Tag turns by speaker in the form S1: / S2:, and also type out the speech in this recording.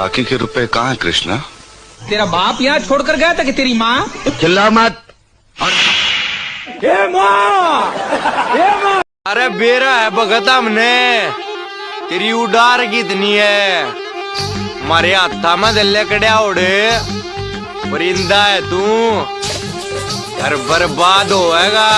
S1: बाकी के रुपए कहाँ हैं कृष्णा?
S2: तेरा बाप यहाँ छोड़कर गया था कि तेरी माँ?
S3: चिल्ला मत। और...
S4: ये ये अरे बेरा है भगत हमने। तेरी उडार कितनी है। मारे हाथा में दल्ले कड़िया उड़े। परिंदा है तू। घर बर्बाद होएगा।